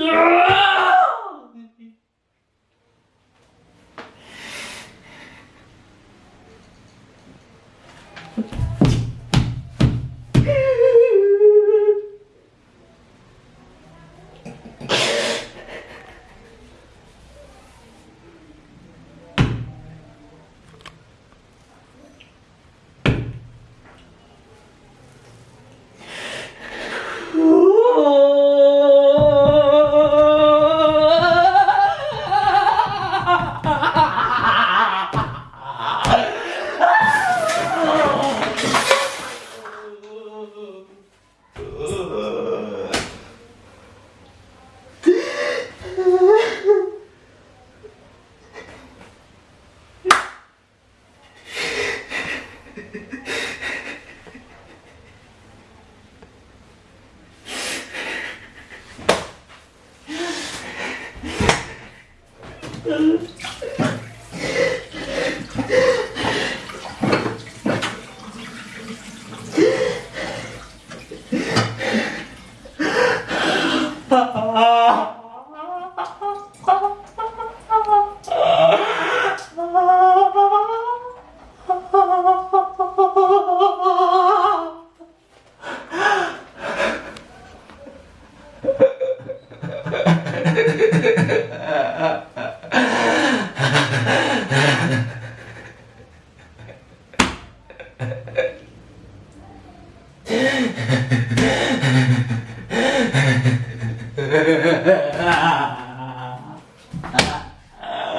Yeah!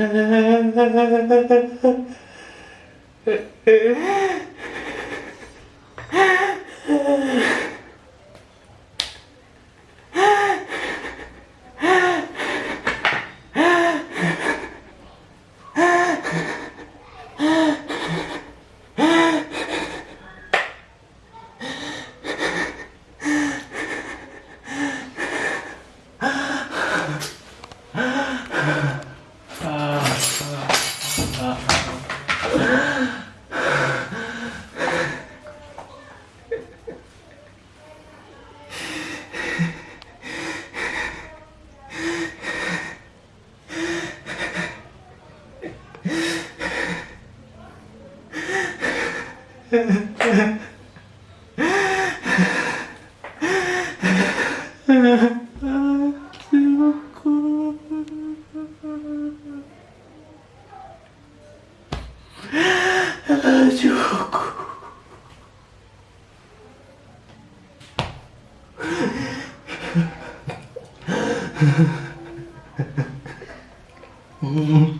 Ha ha ha ha ha. ah, que. Ah, Diogo. Mm-hmm.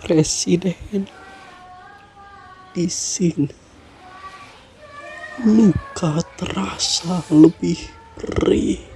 presiden di sini. Luka terasa lebih perih